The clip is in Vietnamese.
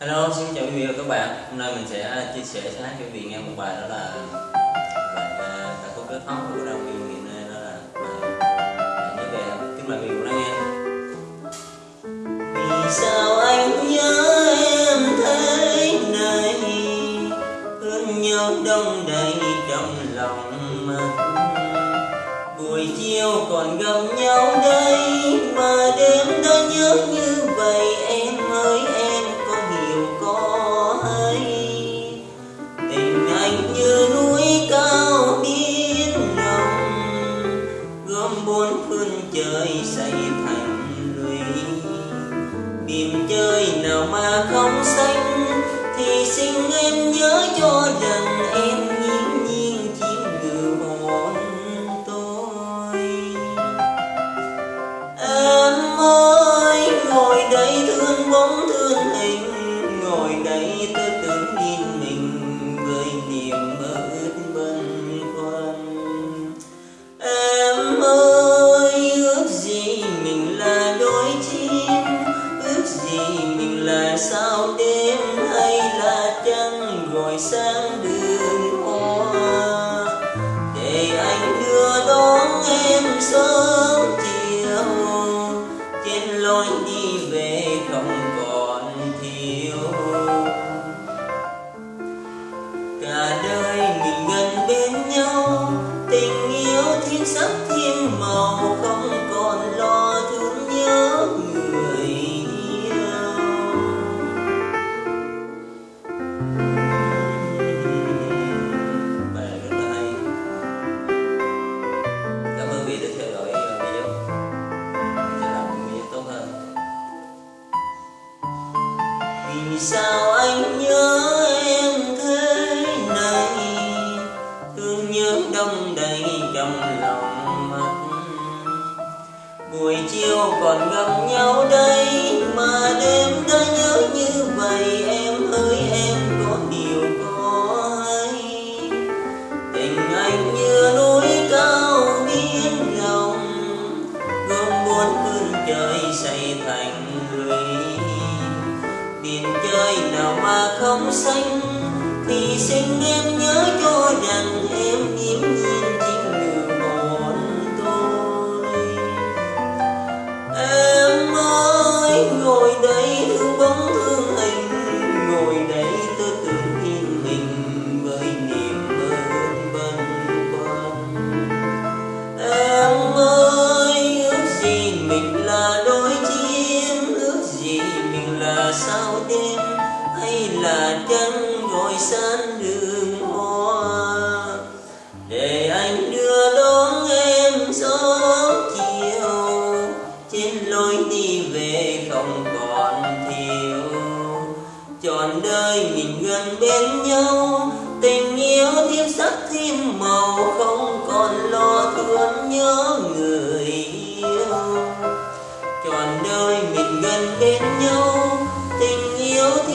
Hello, xin chào quý vị và các bạn. Hôm nay mình sẽ à, chia sẻ sẽ hát cho quý vị nghe một bài đó là bài uh, ca khúc rất hot của Đào Nguyên hiện nay đó là bài nhớ về tiếng Kính mời quý vị lắng nghe. Vì sao anh nhớ em thế này Thương nhớ đông đầy trong lòng mắt Buổi chiều còn gặp nhau đây muốn phương trời xây thành lũy. Biển chơi nào mà không xanh Thì xin em nhớ cho sao đêm hay là trăng gọi sang đường hoa? Để anh đưa đón em sớm chiều. Trên lối đi về không còn thiếu. Cả đời mình gần bên nhau, tình yêu thêm sắc vì sao anh nhớ em thế này? Thương nhớ đông đầy trong lòng mắt. Buổi chiều còn gặp nhau đây, mà đêm đã nhớ như vậy. Em ơi, em có điều có hay tình anh như núi cao biến rộng gồm bốn cơn trời xây thành lũy miền chơi nào mà không xanh. Thì xin em nhớ cho rằng em nghiễm đêm, hay là chân gọi san đường hoa. Để anh đưa đón em sớm chiều, trên lối đi về không còn thiếu trọn đời mình gần bên nhau, tình yêu thêm sắc thêm màu, không còn lo thương nhớ